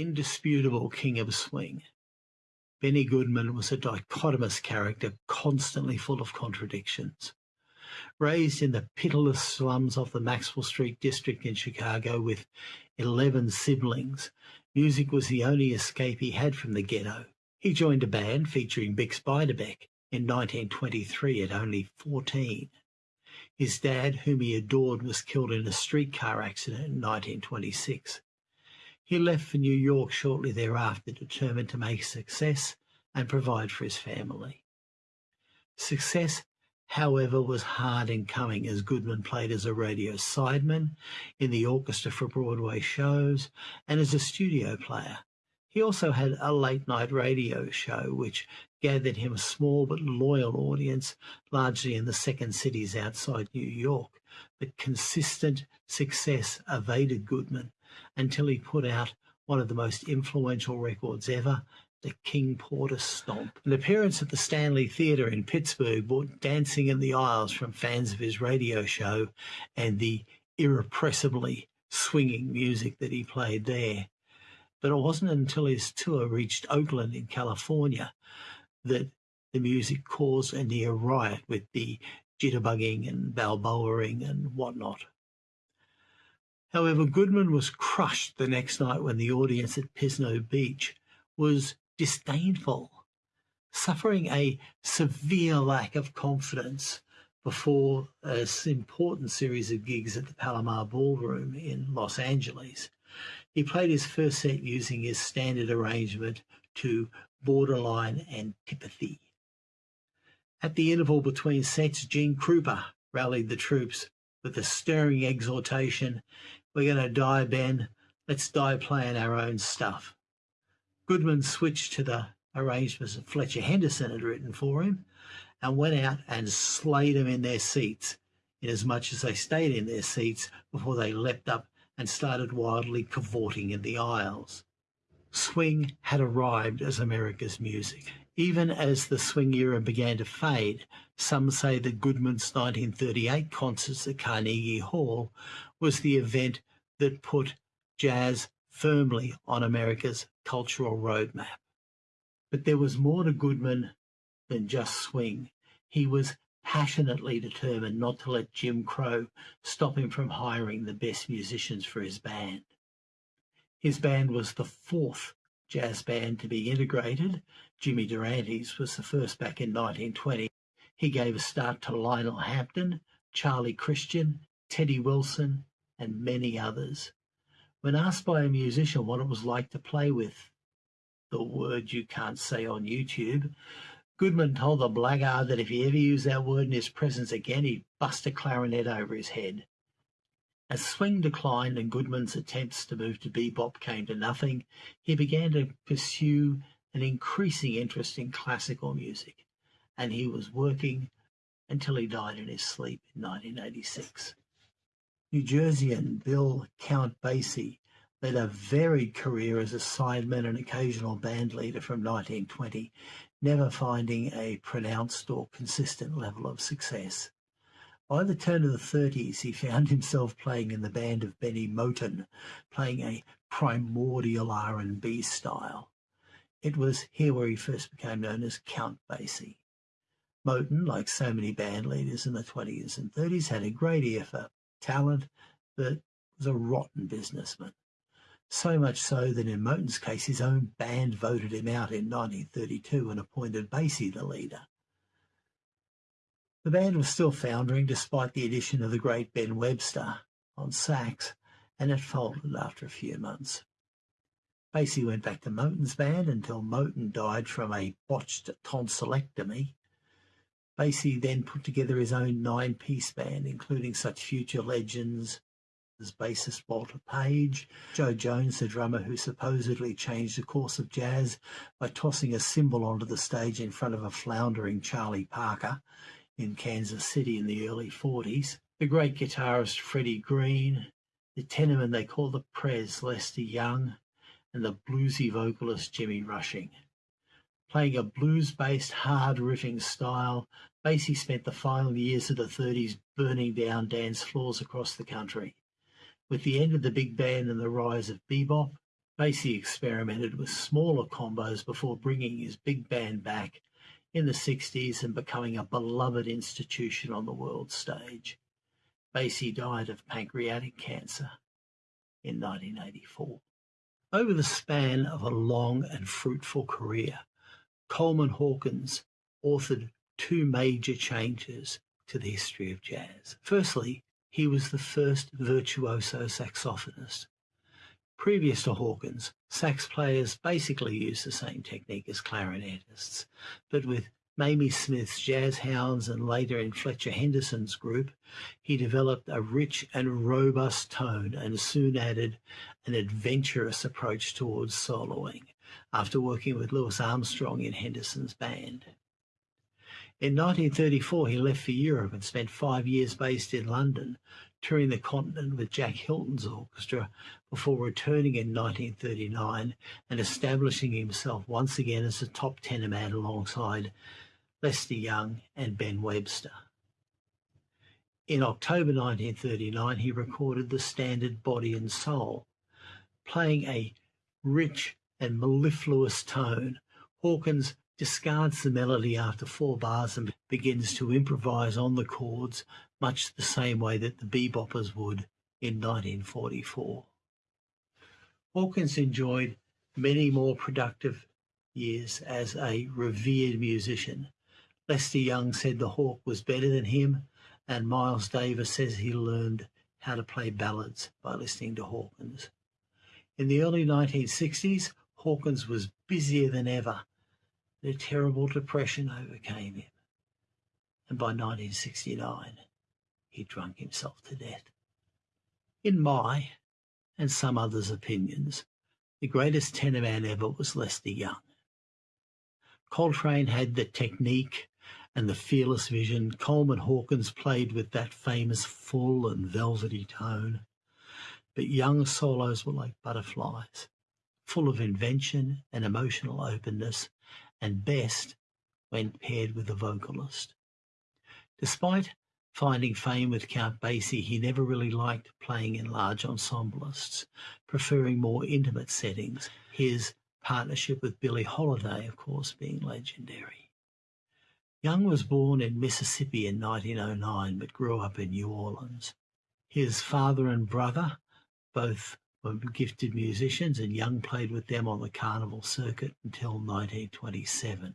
indisputable king of swing. Benny Goodman was a dichotomous character, constantly full of contradictions. Raised in the pitiless slums of the Maxwell Street district in Chicago with 11 siblings, music was the only escape he had from the ghetto. He joined a band featuring Bix Beiderbecke in 1923 at only 14. His dad, whom he adored, was killed in a streetcar accident in 1926. He left for New York shortly thereafter, determined to make success and provide for his family. Success, however, was hard in coming as Goodman played as a radio sideman, in the orchestra for Broadway shows, and as a studio player. He also had a late night radio show which gathered him a small but loyal audience, largely in the second cities outside New York. But consistent success evaded Goodman until he put out one of the most influential records ever, the King Porter Stomp. An appearance at the Stanley Theatre in Pittsburgh brought dancing in the aisles from fans of his radio show and the irrepressibly swinging music that he played there. But it wasn't until his tour reached Oakland in California that the music caused a near riot with the jitterbugging and balboaing and whatnot. However, Goodman was crushed the next night when the audience at Pismo Beach was disdainful, suffering a severe lack of confidence before an important series of gigs at the Palomar Ballroom in Los Angeles. He played his first set using his standard arrangement to borderline antipathy. At the interval between sets, Gene Krupa rallied the troops with a stirring exhortation, We're going to die, Ben. Let's die playing our own stuff. Goodman switched to the arrangements that Fletcher Henderson had written for him and went out and slayed them in their seats, inasmuch as they stayed in their seats before they leapt up and started wildly cavorting in the aisles. Swing had arrived as America's music. Even as the swing era began to fade, some say that Goodman's 1938 concerts at Carnegie Hall was the event that put jazz firmly on America's cultural roadmap. But there was more to Goodman than just swing. He was passionately determined not to let Jim Crow stop him from hiring the best musicians for his band. His band was the fourth jazz band to be integrated. Jimmy Durante's was the first back in 1920. He gave a start to Lionel Hampton, Charlie Christian, Teddy Wilson, and many others. When asked by a musician what it was like to play with the word you can't say on YouTube, Goodman told the blackguard that if he ever used that word in his presence again, he'd bust a clarinet over his head. As swing declined and Goodman's attempts to move to bebop came to nothing, he began to pursue an increasing interest in classical music, and he was working until he died in his sleep in 1986. New Jerseyan Bill Count Basie led a varied career as a sideman and occasional band leader from 1920 never finding a pronounced or consistent level of success. By the turn of the 30s, he found himself playing in the band of Benny Moten, playing a primordial R&B style. It was here where he first became known as Count Basie. Moten, like so many band leaders in the 20s and 30s, had a great ear for talent, but was a rotten businessman. So much so that in Moten's case, his own band voted him out in 1932 and appointed Basie the leader. The band was still foundering despite the addition of the great Ben Webster on sax, and it folded after a few months. Basie went back to Moten's band until Moten died from a botched tonsillectomy. Basie then put together his own nine-piece band, including such future legends as bassist Walter Page, Jo Jones, the drummer who supposedly changed the course of jazz by tossing a cymbal onto the stage in front of a floundering Charlie Parker in Kansas City in the early 40s, the great guitarist Freddie Green, the tenorman they call the Prez, Lester Young, and the bluesy vocalist Jimmy Rushing. Playing a blues-based hard riffing style, Basie spent the final years of the 30s burning down dance floors across the country. With the end of the big band and the rise of bebop, Basie experimented with smaller combos before bringing his big band back in the 60s and becoming a beloved institution on the world stage. Basie died of pancreatic cancer in 1984. Over the span of a long and fruitful career, Coleman Hawkins authored two major changes to the history of jazz. Firstly, he was the first virtuoso saxophonist. Previous to Hawkins, sax players basically used the same technique as clarinetists, but with Mamie Smith's Jazz Hounds and later in Fletcher Henderson's group, he developed a rich and robust tone and soon added an adventurous approach towards soloing after working with Louis Armstrong in Henderson's band. In 1934, he left for Europe and spent five years based in London, touring the continent with Jack Hylton's orchestra before returning in 1939 and establishing himself once again as a top tenor man alongside Lester Young, and Ben Webster. In October 1939, he recorded the standard Body and Soul, playing a rich and mellifluous tone. Hawkins discards the melody after four bars and begins to improvise on the chords, much the same way that the beboppers would in 1944. Hawkins enjoyed many more productive years as a revered musician, Lester Young said the Hawk was better than him, and Miles Davis says he learned how to play ballads by listening to Hawkins. In the early 1960s, Hawkins was busier than ever. The terrible depression overcame him, and by 1969, he drunk himself to death. In my and some others' opinions, the greatest tenor man ever was Lester Young. Coltrane had the technique and the fearless vision, Coleman Hawkins played with that famous full and velvety tone. But young solos were like butterflies, full of invention and emotional openness, and best when paired with a vocalist. Despite finding fame with Count Basie, he never really liked playing in large ensemblists, preferring more intimate settings, his partnership with Billie Holiday, of course, being legendary. Young was born in Mississippi in 1909 but grew up in New Orleans. His father and brother both were gifted musicians and Young played with them on the carnival circuit until 1927.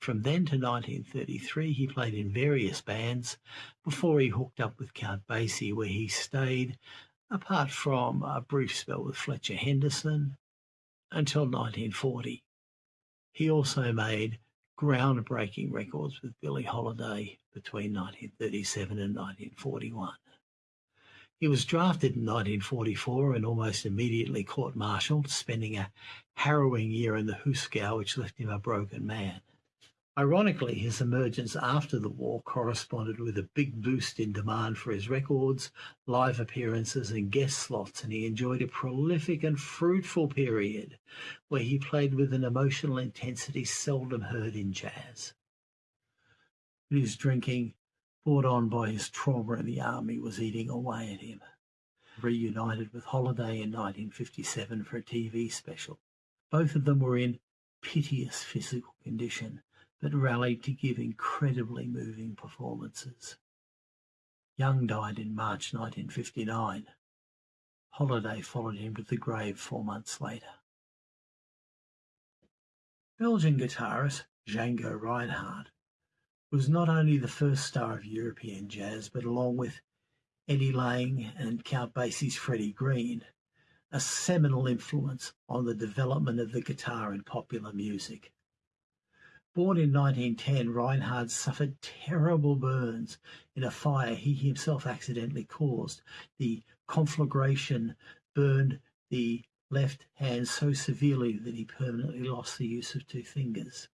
From then to 1933, he played in various bands before he hooked up with Count Basie, where he stayed, apart from a brief spell with Fletcher Henderson, until 1940. He also made groundbreaking records with Billie Holiday between 1937 and 1941. He was drafted in 1944 and almost immediately court-martialed, spending a harrowing year in the Hooskow, which left him a broken man. Ironically, his emergence after the war corresponded with a big boost in demand for his records, live appearances, and guest slots, and he enjoyed a prolific and fruitful period where he played with an emotional intensity seldom heard in jazz. His drinking, brought on by his trauma in the army, was eating away at him. Reunited with Holiday in 1957 for a TV special. Both of them were in piteous physical condition but rallied to give incredibly moving performances. Young died in March 1959. Holiday followed him to the grave four months later. Belgian guitarist Django Reinhardt was not only the first star of European jazz, but along with Eddie Lang and Count Basie's Freddie Green, a seminal influence on the development of the guitar in popular music. Born in 1910, Reinhardt suffered terrible burns in a fire he himself accidentally caused. The conflagration burned the left hand so severely that he permanently lost the use of two fingers.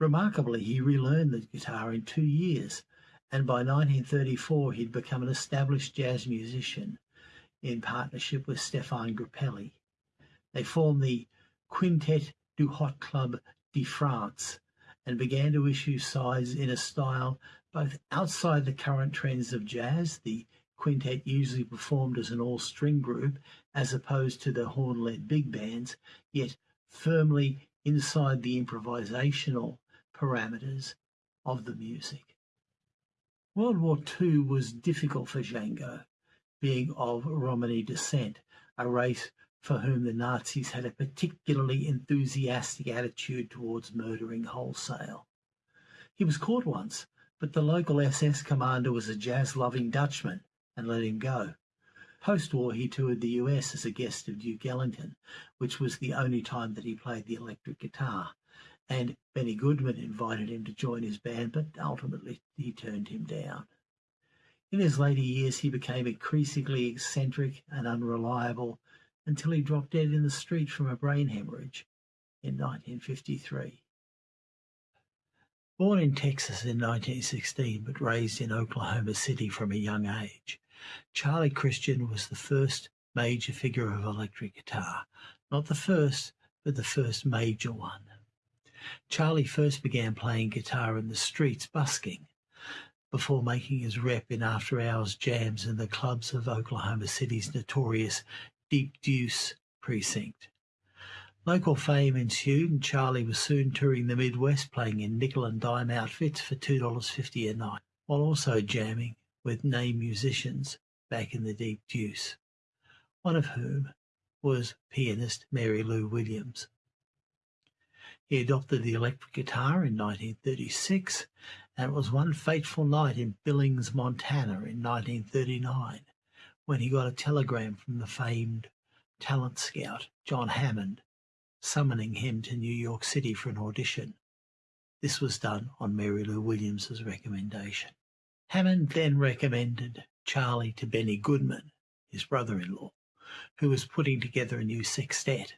Remarkably, he relearned the guitar in two years, and by 1934 he'd become an established jazz musician in partnership with Stéphane Grappelli. They formed the Quintet du Hot Club de France and began to issue sides in a style both outside the current trends of jazz, the quintet usually performed as an all-string group as opposed to the horn-led big bands, yet firmly inside the improvisational parameters of the music. World War II was difficult for Django, being of Romani descent, a race for whom the Nazis had a particularly enthusiastic attitude towards murdering wholesale. He was caught once, but the local SS commander was a jazz-loving Dutchman and let him go. Post-war, he toured the US as a guest of Duke Ellington, which was the only time that he played the electric guitar. And Benny Goodman invited him to join his band, but ultimately he turned him down. In his later years, he became increasingly eccentric and unreliable until he dropped dead in the street from a brain hemorrhage in 1953. Born in Texas in 1916 but raised in Oklahoma City from a young age, Charlie Christian was the first major figure of electric guitar. Not the first, but the first major one. Charlie first began playing guitar in the streets busking before making his rep in after-hours jams in the clubs of Oklahoma City's notorious Deep Deuce precinct. Local fame ensued, and Charlie was soon touring the Midwest playing in nickel and dime outfits for $2.50 a night, while also jamming with name musicians back in the Deep Deuce, one of whom was pianist Mary Lou Williams. He adopted the electric guitar in 1936, and it was one fateful night in Billings, Montana in 1939 when he got a telegram from the famed talent scout John Hammond summoning him to New York City for an audition. This was done on Mary Lou Williams's recommendation. Hammond then recommended Charlie to Benny Goodman, his brother-in-law, who was putting together a new sextet.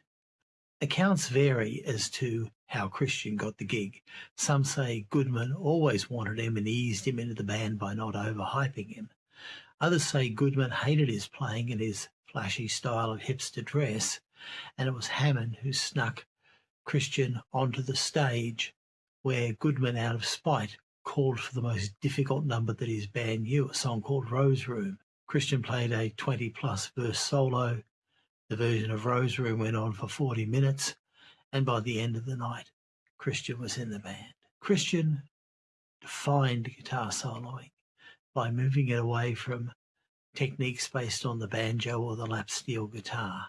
Accounts vary as to how Christian got the gig. Some say Goodman always wanted him and eased him into the band by not overhyping him. Others say Goodman hated his playing and his flashy style of hipster dress and it was Hammond who snuck Christian onto the stage where Goodman, out of spite, called for the most difficult number that his band knew, a song called Rose Room. Christian played a 20 plus verse solo. The version of Rose Room went on for 40 minutes, and by the end of the night, Christian was in the band. Christian defined guitar soloing by moving it away from techniques based on the banjo or the lap steel guitar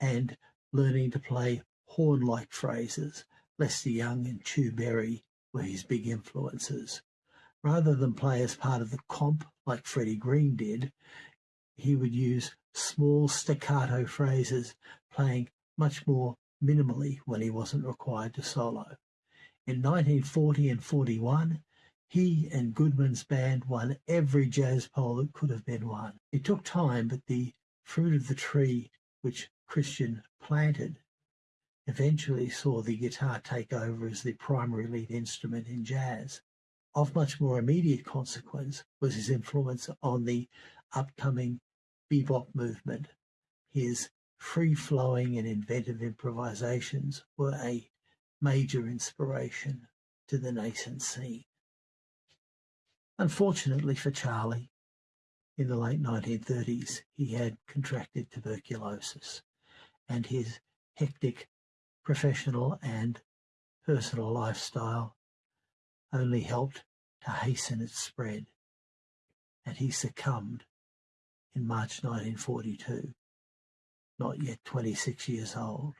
and learning to play horn-like phrases. Lester Young and Chu Berry were his big influences. Rather than play as part of the comp like Freddie Green did, he would use small staccato phrases, playing much more minimally when he wasn't required to solo. In 1940 and 41, he and Goodman's band won every jazz poll that could have been won. It took time, but the fruit of the tree, which Christian planted, eventually saw the guitar take over as the primary lead instrument in jazz. Of much more immediate consequence was his influence on the upcoming bebop movement. His free-flowing and inventive improvisations were a major inspiration to the nascent scene. Unfortunately for Charlie, in the late 1930s, he had contracted tuberculosis and his hectic professional and personal lifestyle only helped to hasten its spread, and he succumbed in March 1942, not yet 26 years old.